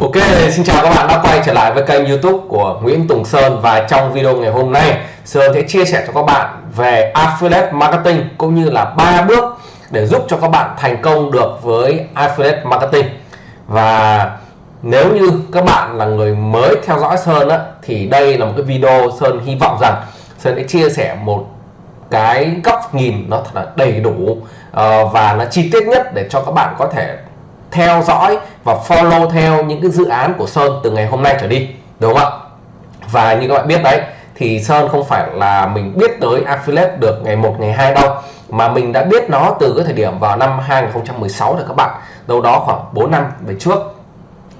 Ok, xin chào các bạn đã quay trở lại với kênh youtube của Nguyễn Tùng Sơn Và trong video ngày hôm nay Sơn sẽ chia sẻ cho các bạn về Affiliate Marketing Cũng như là ba bước để giúp cho các bạn thành công được với Affiliate Marketing. Và nếu như các bạn là người mới theo dõi Sơn á, Thì đây là một cái video Sơn hy vọng rằng Sơn sẽ chia sẻ một cái góc nhìn nó thật là đầy đủ ờ, và nó chi tiết nhất để cho các bạn có thể theo dõi và follow theo những cái dự án của Sơn từ ngày hôm nay trở đi đúng không ạ? Và như các bạn biết đấy thì Sơn không phải là mình biết tới affiliate được ngày 1 ngày 2 đâu mà mình đã biết nó từ cái thời điểm vào năm 2016 rồi các bạn. Đâu đó khoảng 4 năm về trước.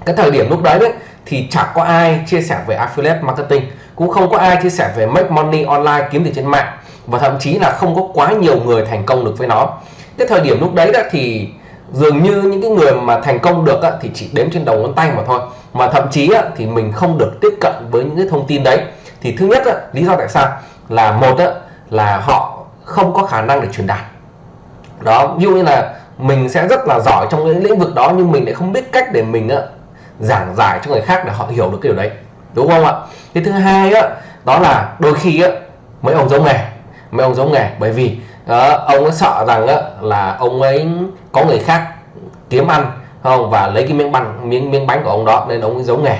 Cái thời điểm lúc đấy, đấy thì chẳng có ai chia sẻ về affiliate marketing cũng không có ai chia sẻ về make money online kiếm tiền trên mạng và thậm chí là không có quá nhiều người thành công được với nó. Cái thời điểm lúc đấy đó thì dường như những cái người mà thành công được á, thì chỉ đếm trên đầu ngón tay mà thôi. Mà thậm chí á, thì mình không được tiếp cận với những cái thông tin đấy. Thì thứ nhất á, lý do tại sao? Là một á, là họ không có khả năng để truyền đạt. Đó ví dụ như là mình sẽ rất là giỏi trong cái lĩnh vực đó nhưng mình lại không biết cách để mình á, giảng giải cho người khác để họ hiểu được cái điều đấy. Đúng không ạ? Cái thứ hai á đó là đôi khi á mấy ông giống nghề mấy ông giống nghề. Bởi vì đó, ông ấy sợ rằng á, là ông ấy có người khác kiếm ăn không? Và lấy cái miếng bánh miếng miếng bánh của ông đó nên ông ấy giấu nghề.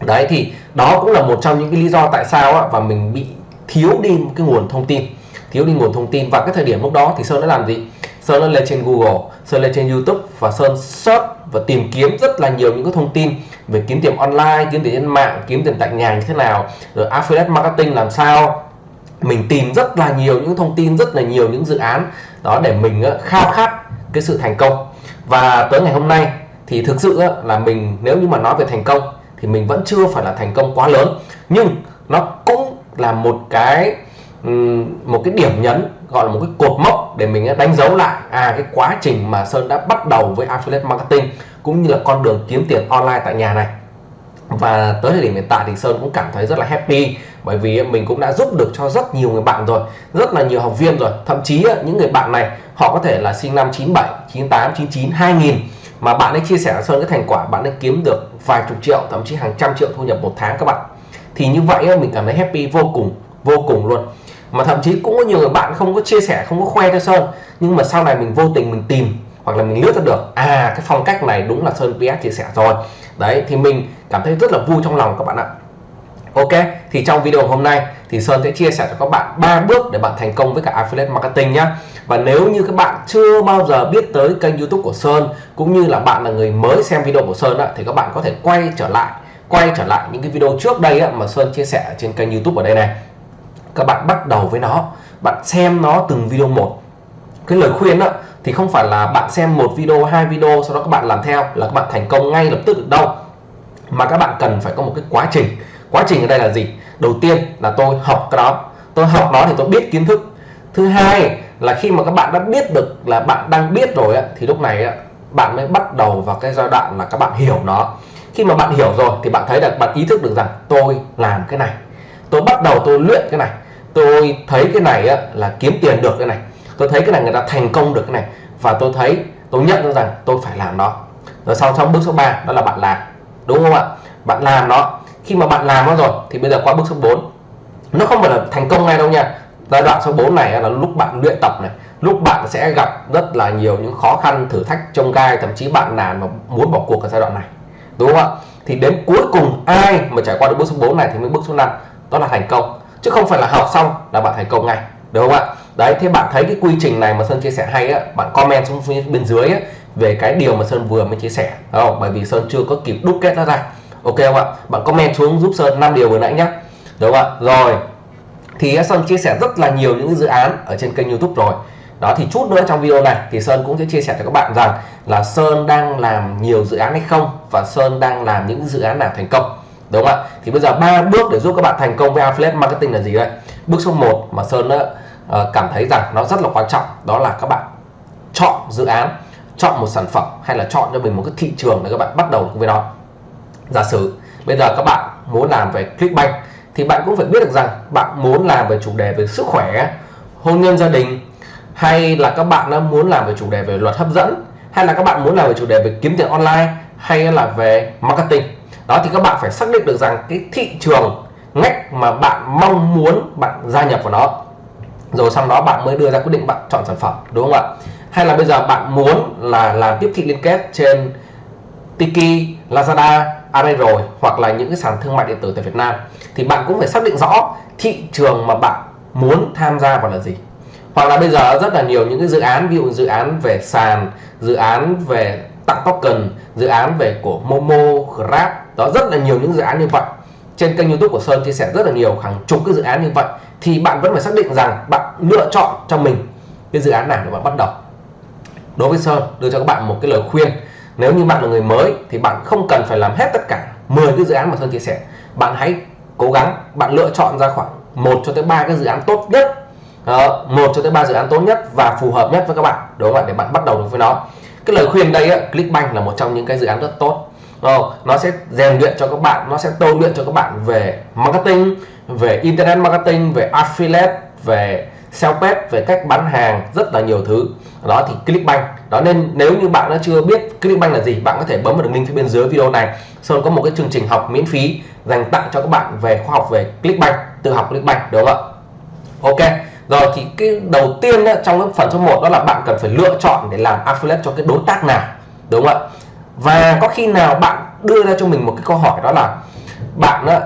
Đấy thì đó cũng là một trong những cái lý do tại sao á, và mình bị thiếu đi một cái nguồn thông tin thiếu đi nguồn thông tin. Và cái thời điểm lúc đó thì sơn đã làm gì? Sơn đã lên trên google sơn lên trên youtube và sơn search và tìm kiếm rất là nhiều những cái thông tin về kiếm tiền online kiếm tiền trên mạng kiếm tiền tại nhà như thế nào rồi affiliate marketing làm sao mình tìm rất là nhiều những thông tin, rất là nhiều những dự án đó để mình ờ, khao khát cái sự thành công. Và tới ngày hôm nay thì thực sự ờ, là mình, nếu như mà nói về thành công thì mình vẫn chưa phải là thành công quá lớn. Nhưng nó cũng là một cái một cái điểm nhấn, gọi là một cái cột mốc để mình ờ, đánh dấu lại à cái quá trình mà Sơn đã bắt đầu với affiliate marketing cũng như là con đường kiếm tiền online tại nhà này. Và tới thời điểm hiện tại thì Sơn cũng cảm thấy rất là happy bởi vì mình cũng đã giúp được cho rất nhiều người bạn rồi, rất là nhiều học viên rồi. Thậm chí những người bạn này, họ có thể là sinh năm 97 98 99 2000 mà bạn ấy chia sẻ Sơn cái thành quả, bạn ấy kiếm được vài chục triệu, thậm chí hàng trăm triệu thu nhập một tháng các bạn. Thì như vậy mình cảm thấy happy vô cùng vô cùng luôn. Mà thậm chí cũng có nhiều người bạn không có chia sẻ, không có khoe cho Sơn. Nhưng mà sau này mình vô tình mình tìm, hoặc là mình lướt ra được à cái phong cách này đúng là Sơn PS chia sẻ rồi. Đấy, thì mình cảm thấy rất là vui trong lòng các bạn ạ. Ok thì trong video hôm nay thì Sơn sẽ chia sẻ cho các bạn ba bước để bạn thành công với cả affiliate marketing nhé và nếu như các bạn chưa bao giờ biết tới kênh youtube của Sơn cũng như là bạn là người mới xem video của Sơn á, thì các bạn có thể quay trở lại quay trở lại những cái video trước đây á, mà Sơn chia sẻ trên kênh youtube ở đây này. Các bạn bắt đầu với nó bạn xem nó từng video một. Cái lời khuyên đó thì không phải là bạn xem một video hai video sau đó các bạn làm theo là các bạn thành công ngay lập tức được đâu mà các bạn cần phải có một cái quá trình quá trình ở đây là gì? Đầu tiên là tôi học cái đó. Tôi học đó thì tôi biết kiến thức. Thứ hai là khi mà các bạn đã biết được là bạn đang biết rồi thì lúc này bạn mới bắt đầu vào cái giai đoạn là các bạn hiểu nó. Khi mà bạn hiểu rồi thì bạn thấy là bạn ý thức được rằng tôi làm cái này. Tôi bắt đầu tôi luyện cái này. Tôi thấy cái này là kiếm tiền được cái này. Tôi thấy cái này người ta thành công được cái này. Và tôi thấy, tôi nhận ra rằng tôi phải làm nó. Rồi sau trong bước số 3 đó là bạn làm. Đúng không ạ? Bạn làm nó khi mà bạn làm nó rồi thì bây giờ qua bước số 4 nó không phải là thành công ngay đâu nha. Giai đoạn số 4 này là lúc bạn luyện tập này. Lúc bạn sẽ gặp rất là nhiều những khó khăn thử thách trông gai thậm chí bạn nản mà muốn bỏ cuộc ở giai đoạn này. Đúng không ạ? Thì đến cuối cùng ai mà trải qua được bước số 4 này thì mới bước số 5 đó là thành công. Chứ không phải là học xong là bạn thành công ngay. Được không ạ? Đấy thế bạn thấy cái quy trình này mà sơn chia sẻ hay á bạn comment xuống phía bên dưới á, về cái điều mà sơn vừa mới chia sẻ. Không? Bởi vì sơn chưa có kịp đúc kết nó ra ok không ạ? Bạn comment xuống giúp sơn 5 điều vừa nãy nhé. Đúng không ạ? Rồi. Thì sơn chia sẻ rất là nhiều những dự án ở trên kênh youtube rồi. Đó thì chút nữa trong video này thì sơn cũng sẽ chia sẻ cho các bạn rằng là sơn đang làm nhiều dự án hay không và sơn đang làm những dự án nào thành công. Đúng không ạ? Thì bây giờ ba bước để giúp các bạn thành công với affiliate marketing là gì đây? Bước số 1 mà sơn đã uh, ờ, cảm thấy rằng nó rất là quan trọng đó là các bạn chọn dự án chọn một sản phẩm hay là chọn cho mình một cái thị trường để các bạn bắt đầu với nó giả sử bây giờ các bạn muốn làm về Clickbank thì bạn cũng phải biết được rằng bạn muốn làm về chủ đề về sức khỏe hôn nhân gia đình hay là các bạn muốn làm về chủ đề về luật hấp dẫn hay là các bạn muốn làm về chủ đề về kiếm tiền online hay là về marketing. Đó thì các bạn phải xác định được rằng cái thị trường ngách mà bạn mong muốn bạn gia nhập vào nó. Rồi sau đó bạn mới đưa ra quyết định bạn chọn sản phẩm đúng không ạ? Hay là bây giờ bạn muốn là làm tiếp thị liên kết trên Tiki, Lazada, Alibaba rồi hoặc là những cái sàn thương mại điện tử tại Việt Nam thì bạn cũng phải xác định rõ thị trường mà bạn muốn tham gia vào là gì. Hoặc là bây giờ rất là nhiều những cái dự án ví dụ dự án về sàn dự án về tặng token dự án về của Momo, Grab đó rất là nhiều những dự án như vậy. Trên kênh YouTube của Sơn chia sẻ rất là nhiều hàng chục cái dự án như vậy thì bạn vẫn phải xác định rằng bạn lựa chọn cho mình cái dự án nào để bạn bắt đầu. Đối với Sơn đưa cho các bạn một cái lời khuyên nếu như bạn là người mới thì bạn không cần phải làm hết tất cả 10 cái dự án mà Sơn chia sẻ. Bạn hãy cố gắng bạn lựa chọn ra khoảng một cho tới ba cái dự án tốt nhất. Ờ, Đó, 1 cho tới ba dự án tốt nhất và phù hợp nhất với các bạn. Đúng không ạ để bạn bắt đầu được với nó. Cái lời khuyên đây á, Clickbank là một trong những cái dự án rất tốt. Oh, nó sẽ rèn luyện cho các bạn nó sẽ tôi luyện cho các bạn về marketing về internet marketing về affiliate về sell page về cách bán hàng rất là nhiều thứ. Đó thì Clickbank. Đó nên nếu như bạn đã chưa biết Clickbank là gì bạn có thể bấm vào đường link phía bên dưới video này. Sơn có một cái chương trình học miễn phí dành tặng cho các bạn về khoa học về Clickbank tự học Clickbank đúng không ạ? Ok. Rồi thì cái đầu tiên ấy, trong cái phần số 1 đó là bạn cần phải lựa chọn để làm affiliate cho cái đối tác nào đúng không ạ? Và có khi nào bạn đưa ra cho mình một cái câu hỏi đó là bạn á,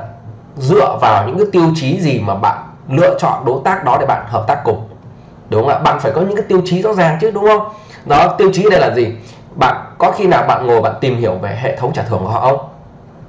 dựa vào những cái tiêu chí gì mà bạn lựa chọn đối tác đó để bạn hợp tác cùng. Đúng không ạ? Bạn phải có những cái tiêu chí rõ ràng chứ, đúng không? Đó, tiêu chí đây là gì? Bạn, có khi nào bạn ngồi bạn tìm hiểu về hệ thống trả thưởng của họ không?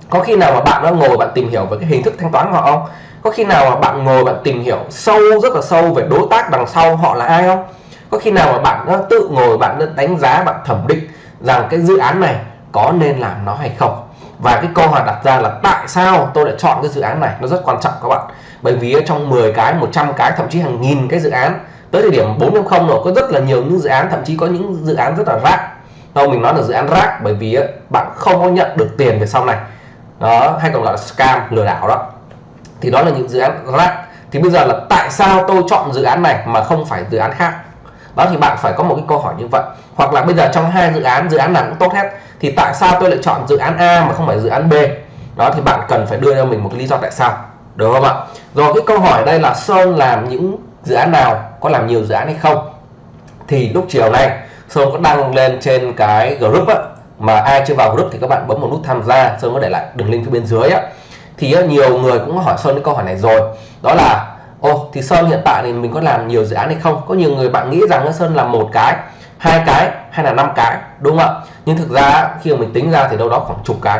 Có khi nào mà bạn đã ngồi bạn tìm hiểu về cái hình thức thanh toán của họ không? Có khi nào mà bạn ngồi bạn tìm hiểu sâu, rất là sâu về đối tác đằng sau họ là ai không? Có khi nào mà bạn đã tự ngồi bạn đã đánh giá, bạn thẩm định rằng cái dự án này có nên làm nó hay không? Và cái câu hỏi đặt ra là tại sao tôi lại chọn cái dự án này? Nó rất quan trọng các bạn. Bởi vì trong 10 cái 100 cái, thậm chí hàng nghìn cái dự án, tới thời điểm 4.0 rồi, có rất là nhiều những dự án, thậm chí có những dự án rất là rác. Đâu, mình nói là dự án rác, bởi vì bạn không có nhận được tiền về sau này. Đó, hay còn gọi là scam, lừa đảo đó. Thì đó là những dự án rác. Thì bây giờ là tại sao tôi chọn dự án này mà không phải dự án khác? Đó thì bạn phải có một cái câu hỏi như vậy. Hoặc là bây giờ trong hai dự án dự án nào cũng tốt hết, thì tại sao tôi lại chọn dự án A mà không phải dự án B? Đó thì bạn cần phải đưa cho mình một cái lý do tại sao, được không ạ? Rồi cái câu hỏi đây là Sơn làm những dự án nào, có làm nhiều dự án hay không? Thì lúc chiều nay, Sơn có đăng lên trên cái group á, mà ai chưa vào group thì các bạn bấm một nút tham gia, Sơn có để lại đường link phía bên dưới á. Thì nhiều người cũng hỏi Sơn cái câu hỏi này rồi. Đó là ô thì Sơn hiện tại thì mình có làm nhiều dự án hay không? Có nhiều người bạn nghĩ rằng Sơn làm một cái, hai cái hay là năm cái, đúng không ạ? Nhưng thực ra khi mà mình tính ra thì đâu đó khoảng chục cái.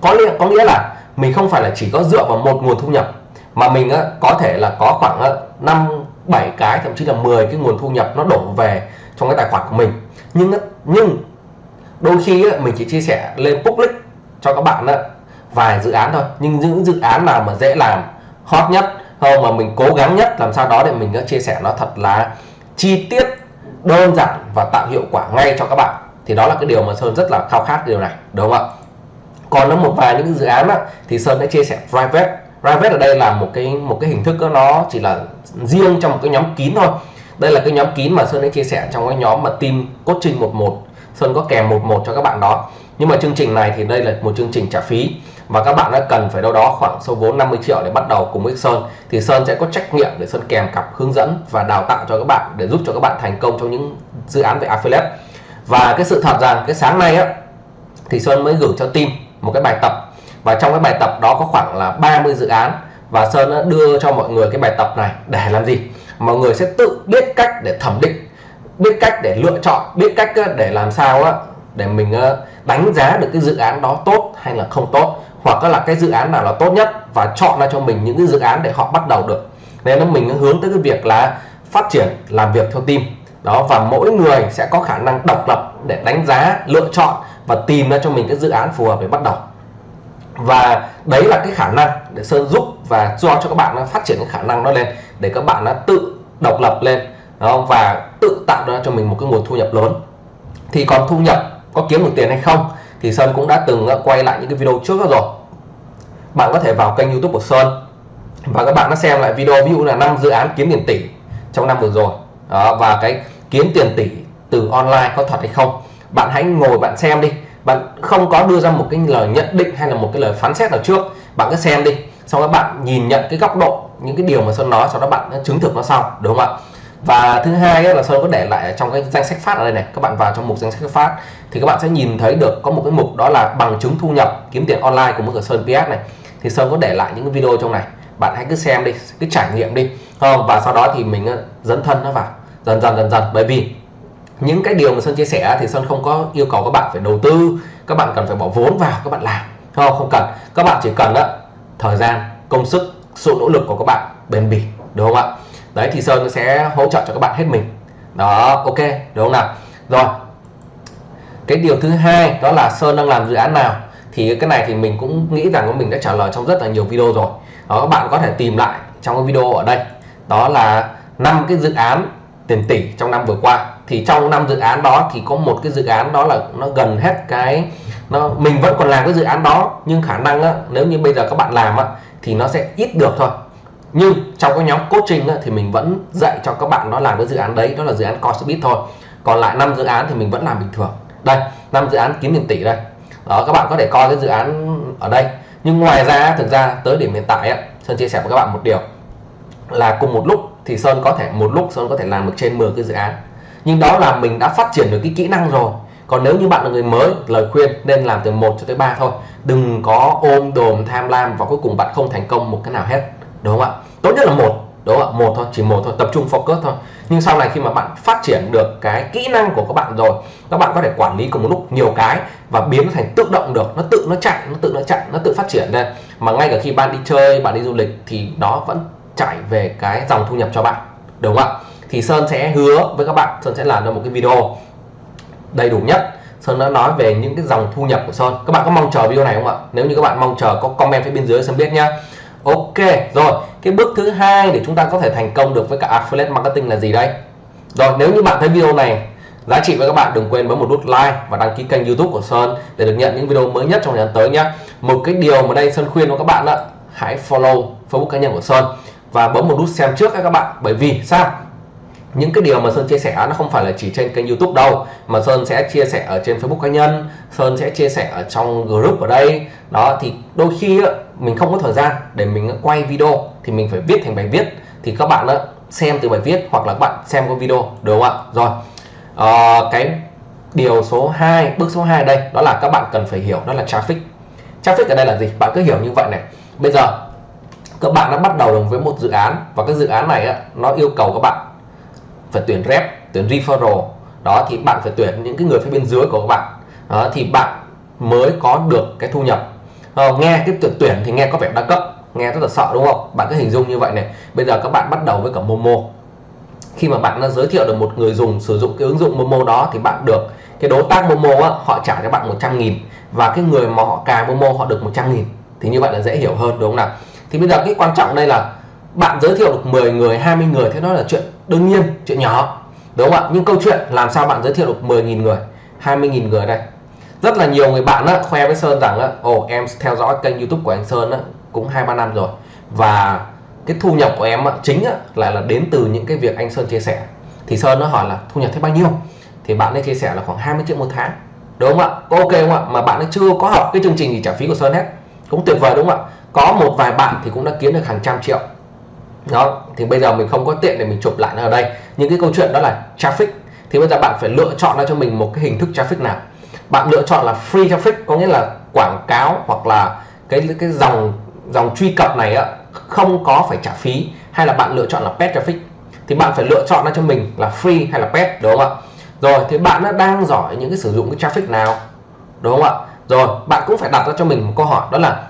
Có nghĩa có nghĩa là mình không phải là chỉ có dựa vào một nguồn thu nhập, mà mình có thể là có khoảng năm, bảy cái, thậm chí là 10 cái nguồn thu nhập nó đổ về trong cái tài khoản của mình. Nhưng nhưng đôi khi mình chỉ chia sẻ lên public cho các bạn vài dự án thôi. Nhưng những dự án nào mà dễ làm, hot nhất không mà mình cố gắng nhất làm sao đó để mình chia sẻ nó thật là chi tiết đơn giản và tạo hiệu quả ngay cho các bạn. Thì đó là cái điều mà Sơn rất là khao khát điều này đúng không ạ? Còn nó một vài những dự án á, thì Sơn đã chia sẻ private. Private ở đây là một cái một cái hình thức đó, nó chỉ là riêng trong một cái nhóm kín thôi. Đây là cái nhóm kín mà Sơn đã chia sẻ trong cái nhóm mà team coaching 11 Sơn có kèm 11 cho các bạn đó. Nhưng mà chương trình này thì đây là một chương trình trả phí và các bạn đã cần phải đâu đó khoảng số vốn 50 triệu để bắt đầu cùng với Sơn, thì Sơn sẽ có trách nhiệm để Sơn kèm cặp hướng dẫn và đào tạo cho các bạn để giúp cho các bạn thành công trong những dự án về affiliate. Và cái sự thật rằng cái sáng nay á, thì Sơn mới gửi cho team một cái bài tập. Và trong cái bài tập đó có khoảng là 30 dự án và Sơn đã đưa cho mọi người cái bài tập này để làm gì? Mọi người sẽ tự biết cách để thẩm định, biết cách để lựa chọn, biết cách để làm sao á để mình ờ, đánh giá được cái dự án đó tốt hay là không tốt hoặc là cái dự án nào là tốt nhất và chọn ra cho mình những cái dự án để họ bắt đầu được. Nên là mình hướng tới cái việc là phát triển làm việc theo team. Đó và mỗi người sẽ có khả năng độc lập để đánh giá lựa chọn và tìm ra cho mình cái dự án phù hợp để bắt đầu. Và đấy là cái khả năng để sơn giúp và cho cho các bạn nó phát triển cái khả năng đó lên để các bạn nó tự độc lập lên. Đó, và tự tạo ra cho mình một cái nguồn thu nhập lớn. Thì còn thu nhập có kiếm được tiền hay không thì Sơn cũng đã từng ờ, quay lại những cái video trước đó rồi. Bạn có thể vào kênh YouTube của Sơn và các bạn đã xem lại video ví dụ là năm dự án kiếm tiền tỷ trong năm vừa rồi. Đó, và cái kiếm tiền tỷ từ online có thật hay không bạn hãy ngồi bạn xem đi. Bạn không có đưa ra một cái lời nhận định hay là một cái lời phán xét nào trước bạn cứ xem đi. Sau đó bạn nhìn nhận cái góc độ những cái điều mà Sơn nói sau đó bạn chứng thực nó sau đúng không ạ? Và thứ hai là Sơn có để lại trong cái danh sách phát ở đây này, các bạn vào trong mục danh sách phát, thì các bạn sẽ nhìn thấy được có một cái mục đó là bằng chứng thu nhập kiếm tiền online của mức ở Sơn PS này. Thì Sơn có để lại những cái video trong này. Bạn hãy cứ xem đi, cứ trải nghiệm đi. Không và sau đó thì mình ờ, dẫn thân nó vào. Dần dần dần dần. Bởi vì những cái điều mà Sơn chia sẻ thì Sơn không có yêu cầu các bạn phải đầu tư, các bạn cần phải bỏ vốn vào, các bạn làm. Không không cần. Các bạn chỉ cần đó thời gian, công sức, sự nỗ lực của các bạn bền bỉ, đúng không ạ? Đấy thì Sơn sẽ hỗ trợ cho các bạn hết mình. Đó ok đúng không nào? Rồi cái điều thứ hai đó là Sơn đang làm dự án nào? Thì cái này thì mình cũng nghĩ rằng mình đã trả lời trong rất là nhiều video rồi. Đó các bạn có thể tìm lại trong cái video ở đây. Đó là năm cái dự án tiền tỷ trong năm vừa qua. Thì trong năm dự án đó thì có một cái dự án đó là nó gần hết cái nó mình vẫn còn làm cái dự án đó nhưng khả năng á, nếu như bây giờ các bạn làm á, thì nó sẽ ít được thôi nhưng trong cái nhóm coaching á, thì mình vẫn dạy cho các bạn nó làm cái dự án đấy đó là dự án Course thôi. Còn lại năm dự án thì mình vẫn làm bình thường. Đây năm dự án kiếm tiền tỷ đây. Đó các bạn có thể coi cái dự án ở đây. Nhưng ngoài ra thực ra tới điểm hiện tại á, Sơn chia sẻ với các bạn một điều. Là cùng một lúc thì Sơn có thể một lúc Sơn có thể làm được trên 10 cái dự án. Nhưng đó là mình đã phát triển được cái kỹ năng rồi. Còn nếu như bạn là người mới lời khuyên nên làm từ 1 cho tới 3 thôi. Đừng có ôm đồm tham lam và cuối cùng bạn không thành công một cái nào hết đúng không ạ? Tốt nhất là một, đúng không ạ? Một thôi, chỉ một thôi, tập trung focus thôi. Nhưng sau này khi mà bạn phát triển được cái kỹ năng của các bạn rồi, các bạn có thể quản lý cùng một lúc nhiều cái và biến nó thành tự động được, nó tự nó chạy, nó tự nó chạy, nó tự phát triển lên. Mà ngay cả khi bạn đi chơi, bạn đi du lịch thì nó vẫn chạy về cái dòng thu nhập cho bạn, đúng không ạ? Thì Sơn sẽ hứa với các bạn, Sơn sẽ làm ra một cái video đầy đủ nhất. Sơn đã nói về những cái dòng thu nhập của Sơn. Các bạn có mong chờ video này không ạ? Nếu như các bạn mong chờ, có comment phía bên dưới Sơn biết nhá. Ok, rồi. Cái bước thứ hai để chúng ta có thể thành công được với cả affiliate marketing là gì đây? Rồi, nếu như bạn thấy video này, giá trị với các bạn đừng quên bấm một nút like và đăng ký kênh youtube của Sơn để được nhận những video mới nhất trong thời gian tới nhé. Một cái điều mà đây Sơn khuyên với các bạn đó hãy follow Facebook cá nhân của Sơn và bấm một nút xem trước các bạn, bởi vì sao? Những cái điều mà Sơn chia sẻ nó không phải là chỉ trên kênh YouTube đâu mà Sơn sẽ chia sẻ ở trên Facebook cá nhân Sơn sẽ chia sẻ ở trong group ở đây. Đó thì đôi khi mình không có thời gian để mình quay video thì mình phải viết thành bài viết. Thì các bạn xem từ bài viết hoặc là các bạn xem qua video đúng không ạ? Rồi à, cái điều số 2 bước số 2 đây đó là các bạn cần phải hiểu đó là traffic. Traffic ở đây là gì? Bạn cứ hiểu như vậy này. Bây giờ các bạn đã bắt đầu được với một dự án và cái dự án này á, nó yêu cầu các bạn phải tuyển rep tuyển referral. Đó thì bạn phải tuyển những cái người phía bên dưới của các bạn. Đó, thì bạn mới có được cái thu nhập. Ờ, nghe cái tuyển tuyển thì nghe có vẻ đa cấp nghe rất là sợ đúng không? Bạn cứ hình dung như vậy này. Bây giờ các bạn bắt đầu với cả Momo. Khi mà bạn đã giới thiệu được một người dùng sử dụng cái ứng dụng Momo đó thì bạn được cái đối tác Momo á, họ trả cho bạn 100 nghìn. Và cái người mà họ cài Momo họ được 100 nghìn. Thì như vậy là dễ hiểu hơn đúng không nào? Thì bây giờ cái quan trọng đây là bạn giới thiệu được 10 người 20 người thế đó là chuyện đương nhiên chuyện nhỏ đúng không ạ? Nhưng câu chuyện làm sao bạn giới thiệu được 10.000 người 20.000 người đây? Rất là nhiều người bạn á, khoe với Sơn rằng á, ồ em theo dõi kênh YouTube của anh Sơn á, cũng hai ba năm rồi. Và cái thu nhập của em á, chính á, lại là đến từ những cái việc anh Sơn chia sẻ. Thì Sơn nó hỏi là thu nhập thế bao nhiêu? Thì bạn ấy chia sẻ là khoảng 20 triệu một tháng đúng không ạ? Ok không ạ? Mà bạn ấy chưa có học cái chương trình gì trả phí của Sơn hết. Cũng tuyệt vời đúng không ạ? Có một vài bạn thì cũng đã kiếm được hàng trăm triệu đó thì bây giờ mình không có tiện để mình chụp lại nó ở đây. Những cái câu chuyện đó là traffic. Thì bây giờ bạn phải lựa chọn ra cho mình một cái hình thức traffic nào. Bạn lựa chọn là free traffic có nghĩa là quảng cáo hoặc là cái cái dòng dòng truy cập này á, không có phải trả phí hay là bạn lựa chọn là pet traffic. Thì bạn phải lựa chọn ra cho mình là free hay là pet đúng không ạ? Rồi thì bạn đã đang giỏi những cái sử dụng cái traffic nào đúng không ạ? Rồi bạn cũng phải đặt ra cho mình một câu hỏi đó là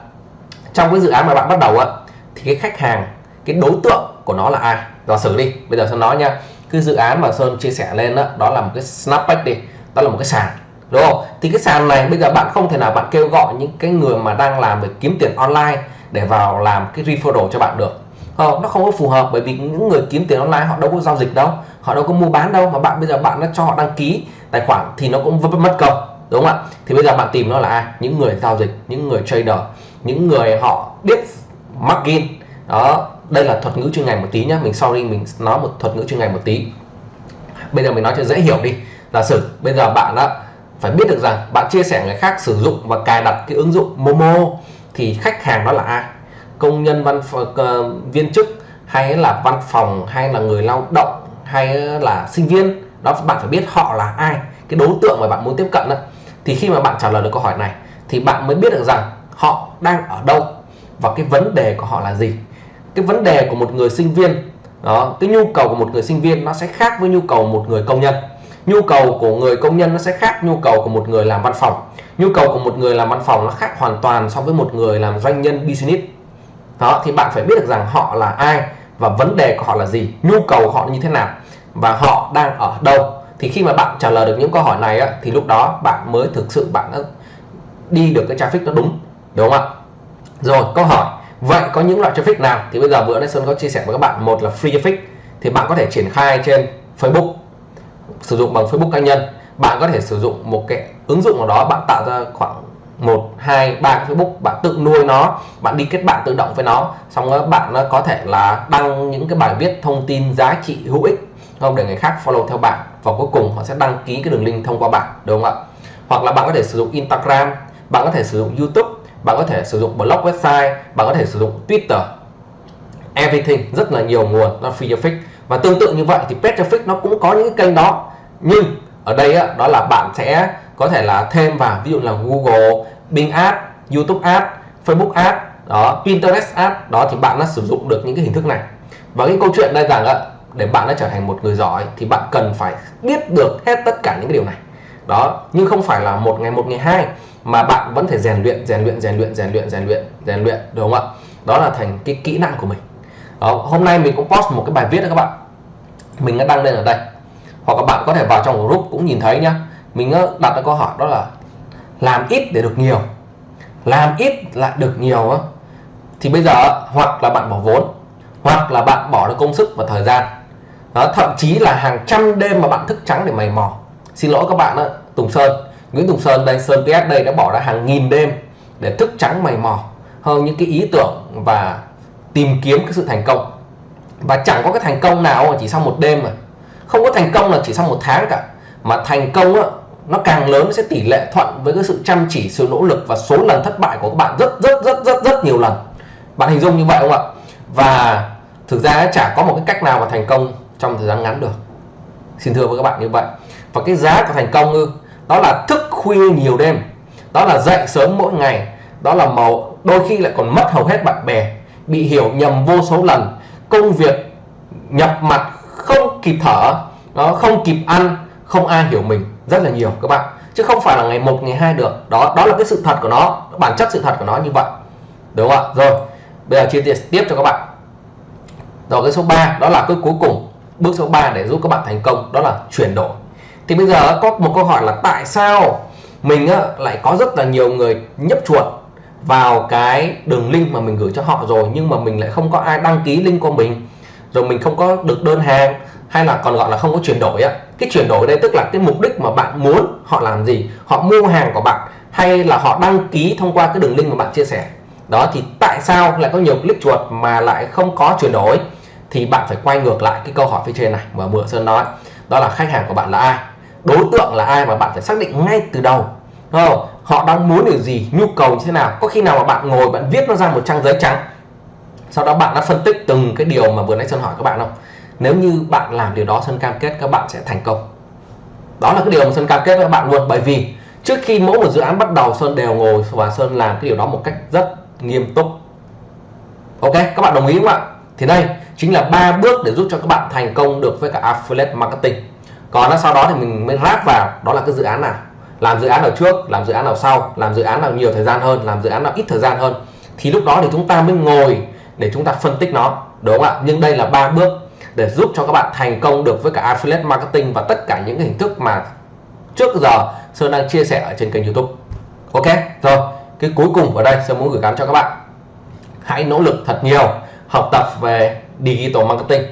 trong cái dự án mà bạn bắt đầu á thì cái khách hàng cái đối tượng của nó là ai? Giả sử đi bây giờ sơn nói nha cái dự án mà sơn chia sẻ lên đó, đó là một cái snapback đi đó là một cái sàn đúng không? Thì cái sàn này bây giờ bạn không thể nào bạn kêu gọi những cái người mà đang làm về kiếm tiền online để vào làm cái referral cho bạn được. Không nó không có phù hợp bởi vì những người kiếm tiền online họ đâu có giao dịch đâu họ đâu có mua bán đâu mà bạn bây giờ bạn đã cho họ đăng ký tài khoản thì nó cũng mất công đúng không ạ? Thì bây giờ bạn tìm nó là ai? Những người giao dịch những người trader những người họ biết margin đó đây là thuật ngữ chuyên ngành một tí nhá. Mình sorry mình nói một thuật ngữ chuyên ngành một tí. Bây giờ mình nói cho dễ hiểu đi. Giả sử bây giờ bạn đã phải biết được rằng bạn chia sẻ người khác sử dụng và cài đặt cái ứng dụng Momo thì khách hàng đó là ai? Công nhân văn uh, viên chức hay là văn phòng hay là người lao động hay là sinh viên? Đó bạn phải biết họ là ai cái đối tượng mà bạn muốn tiếp cận đó thì khi mà bạn trả lời được câu hỏi này thì bạn mới biết được rằng họ đang ở đâu và cái vấn đề của họ là gì cái vấn đề của một người sinh viên đó cái nhu cầu của một người sinh viên nó sẽ khác với nhu cầu một người công nhân. Nhu cầu của người công nhân nó sẽ khác nhu cầu của một người làm văn phòng. Nhu cầu của một người làm văn phòng nó khác hoàn toàn so với một người làm doanh nhân business. Đó thì bạn phải biết được rằng họ là ai và vấn đề của họ là gì nhu cầu của họ như thế nào và họ đang ở đâu. Thì khi mà bạn trả lời được những câu hỏi này á, thì lúc đó bạn mới thực sự bạn đã đi được cái traffic nó đúng đúng không ạ? Rồi câu hỏi vậy có những loại traffic nào? Thì bây giờ bữa nay Sơn có chia sẻ với các bạn, một là free traffic, thì bạn có thể triển khai trên Facebook, sử dụng bằng Facebook cá nhân. Bạn có thể sử dụng một cái ứng dụng nào đó, bạn tạo ra khoảng một, hai, ba Facebook, bạn tự nuôi nó, bạn đi kết bạn tự động với nó. Xong đó bạn có thể là đăng những cái bài viết thông tin giá trị hữu ích không? Để người khác follow theo bạn. Và cuối cùng họ sẽ đăng ký cái đường link thông qua bạn, đúng không ạ? Hoặc là bạn có thể sử dụng Instagram, bạn có thể sử dụng YouTube bạn có thể sử dụng blog website bạn có thể sử dụng Twitter. Everything rất là nhiều nguồn nó free traffic và tương tự như vậy thì paid traffic nó cũng có những cái kênh đó. Nhưng ở đây á, đó là bạn sẽ có thể là thêm vào ví dụ là Google Bing Ads YouTube Ads Facebook Ads đó Pinterest Ads đó thì bạn đã sử dụng được những cái hình thức này. Và cái câu chuyện đây rằng á, để bạn đã trở thành một người giỏi thì bạn cần phải biết được hết tất cả những cái điều này. Đó nhưng không phải là một ngày một ngày hai mà bạn vẫn phải rèn luyện rèn luyện rèn luyện rèn luyện rèn luyện rèn luyện đúng không ạ? Đó là thành cái kỹ năng của mình. Đó, hôm nay mình cũng post một cái bài viết đó các bạn. Mình đã đăng lên ở đây. Hoặc các bạn có thể vào trong group cũng nhìn thấy nhá. Mình đặt ra câu hỏi đó là làm ít để được nhiều. Làm ít lại được nhiều á. thì bây giờ hoặc là bạn bỏ vốn hoặc là bạn bỏ được công sức và thời gian. Đó, thậm chí là hàng trăm đêm mà bạn thức trắng để mày mò. Xin lỗi các bạn đó, Tùng Sơn. Nguyễn Tùng Sơn đây Sơn TS đây đã bỏ ra hàng nghìn đêm để thức trắng mày mò hơn những cái ý tưởng và tìm kiếm cái sự thành công. Và chẳng có cái thành công nào mà chỉ sau một đêm mà. Không có thành công là chỉ sau một tháng cả. Mà thành công á, nó càng lớn nó sẽ tỷ lệ thuận với cái sự chăm chỉ sự nỗ lực và số lần thất bại của các bạn rất rất rất rất rất nhiều lần. Bạn hình dung như vậy không ạ? Và thực ra chả có một cái cách nào mà thành công trong thời gian ngắn được. Xin thưa với các bạn như vậy. Và cái giá của thành công ư đó là thức khuya nhiều đêm. Đó là dậy sớm mỗi ngày. Đó là màu, đôi khi lại còn mất hầu hết bạn bè. Bị hiểu nhầm vô số lần. Công việc nhập mặt không kịp thở. Nó không kịp ăn, không ai hiểu mình. Rất là nhiều, các bạn. Chứ không phải là ngày một, ngày hai được. Đó đó là cái sự thật của nó. Bản chất sự thật của nó như vậy. Đúng không ạ? Rồi, bây giờ chia sẻ tiếp cho các bạn. Rồi, cái số 3 đó là cái cuối cùng. Bước số 3 để giúp các bạn thành công. Đó là chuyển đổi thì bây giờ có một câu hỏi là tại sao mình lại có rất là nhiều người nhấp chuột vào cái đường link mà mình gửi cho họ rồi, nhưng mà mình lại không có ai đăng ký link của mình, rồi mình không có được đơn hàng, hay là còn gọi là không có chuyển đổi á? Cái chuyển đổi đây tức là cái mục đích mà bạn muốn họ làm gì? Họ mua hàng của bạn hay là họ đăng ký thông qua cái đường link mà bạn chia sẻ? Đó, thì tại sao lại có nhiều click chuột mà lại không có chuyển đổi? Thì bạn phải quay ngược lại cái câu hỏi phía trên này mà bữa sơn nói. Đó là khách hàng của bạn là ai? Đối tượng là ai mà bạn phải xác định ngay từ đầu. Không? họ đang muốn điều gì, nhu cầu như thế nào. Có khi nào mà bạn ngồi, bạn viết nó ra một trang giấy trắng. Sau đó bạn đã phân tích từng cái điều mà vừa nãy sơn hỏi các bạn không? Nếu như bạn làm điều đó, sơn cam kết các bạn sẽ thành công. Đó là cái điều mà sơn cam kết với các bạn luôn. Bởi vì trước khi mỗi một dự án bắt đầu, sơn đều ngồi và sơn làm cái điều đó một cách rất nghiêm túc. Ok, các bạn đồng ý không ạ? Thì đây chính là ba bước để giúp cho các bạn thành công được với cả affiliate marketing còn sau đó thì mình mới ráp vào. Đó là cái dự án nào? Làm dự án nào trước, làm dự án nào sau, làm dự án nào nhiều thời gian hơn, làm dự án nào ít thời gian hơn. Thì lúc đó thì chúng ta mới ngồi để chúng ta phân tích nó, đúng không ạ? Nhưng đây là ba bước để giúp cho các bạn thành công được với cả affiliate marketing và tất cả những cái hình thức mà trước giờ Sơn đang chia sẻ ở trên kênh YouTube. Ok, rồi, cái cuối cùng ở đây Sơn muốn gửi gắm cho các bạn. Hãy nỗ lực thật nhiều học tập về digital marketing.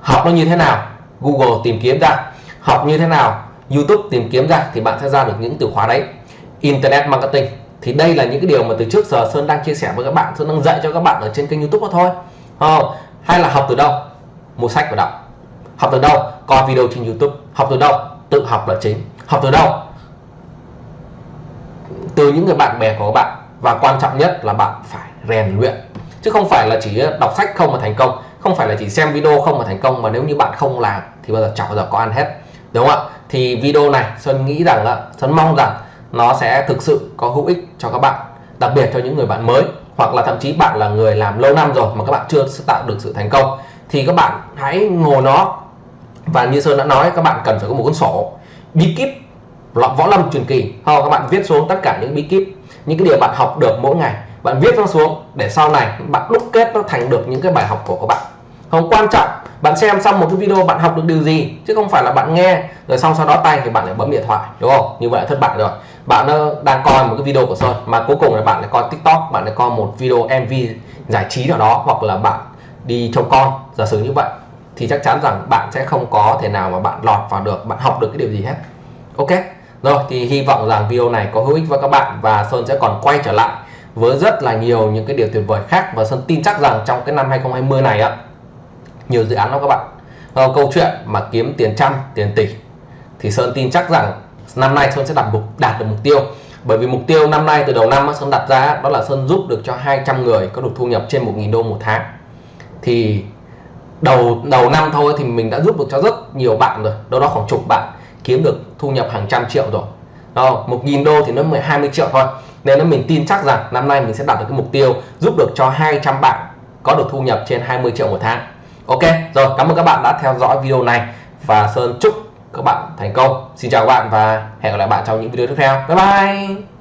Học nó như thế nào? Google tìm kiếm ra. Học như thế nào? YouTube tìm kiếm ra thì bạn sẽ ra được những từ khóa đấy. Internet marketing thì đây là những cái điều mà từ trước giờ Sơn đang chia sẻ với các bạn, Sơn đang dạy cho các bạn ở trên kênh YouTube đó thôi không? hay là học từ đâu? Mua sách và đọc học từ đâu? Coi video trên YouTube. Học từ đâu? Tự học là chính. Học từ đâu? Từ những người bạn bè của các bạn. Và quan trọng nhất là bạn phải rèn luyện. Chứ không phải là chỉ đọc sách không mà thành công không phải là chỉ xem video không mà thành công, mà nếu như bạn không làm thì bao giờ chẳng bao giờ có ăn hết. Đúng không ạ? Thì video này Sơn nghĩ rằng là Sơn mong rằng nó sẽ thực sự có hữu ích cho các bạn, đặc biệt cho những người bạn mới, hoặc là thậm chí bạn là người làm lâu năm rồi mà các bạn chưa tạo được sự thành công. Thì các bạn hãy ngồi nó. Và như Sơn đã nói, các bạn cần phải có một cuốn sổ, bí kíp võ lâm truyền kỳ. Hoặc các bạn viết xuống tất cả những bí kíp, những cái điều bạn học được mỗi ngày. Bạn viết nó xuống để sau này bạn đúc kết nó thành được những cái bài học của các bạn không, quan trọng, bạn xem xong một cái video bạn học được điều gì, chứ không phải là bạn nghe, rồi xong sau đó tay thì bạn lại bấm điện thoại, đúng không? Như vậy là thất bại rồi. Bạn ờ, đang coi một cái video của Sơn, mà cuối cùng là bạn lại coi TikTok, bạn lại coi một video MV giải trí nào đó, hoặc là bạn đi trông con. Giả sử như vậy, thì chắc chắn rằng bạn sẽ không có thể nào mà bạn lọt vào được, bạn học được cái điều gì hết. Ok? Rồi, thì hy vọng rằng video này có hữu ích với các bạn, và Sơn sẽ còn quay trở lại với rất là nhiều những cái điều tuyệt vời khác, và Sơn tin chắc rằng trong cái năm 2020 này ạ nhiều dự án lắm các bạn. À, câu chuyện mà kiếm tiền trăm tiền tỷ thì Sơn tin chắc rằng năm nay Sơn sẽ đạt mục đạt được mục tiêu. Bởi vì mục tiêu năm nay từ đầu năm Sơn đặt ra đó là Sơn giúp được cho 200 người có được thu nhập trên 1.000 đô một tháng. Thì đầu đầu năm thôi thì mình đã giúp được cho rất nhiều bạn rồi. Đâu đó khoảng chục bạn kiếm được thu nhập hàng trăm triệu rồi. Đó, 1.000 đô thì nó 20 triệu thôi. Nên là mình tin chắc rằng năm nay mình sẽ đạt được cái mục tiêu giúp được cho 200 bạn có được thu nhập trên 20 triệu một tháng. Ok, rồi, cảm ơn các bạn đã theo dõi video này và Sơn chúc các bạn thành công. Xin chào các bạn và hẹn gặp lại bạn trong những video tiếp theo. Bye bye!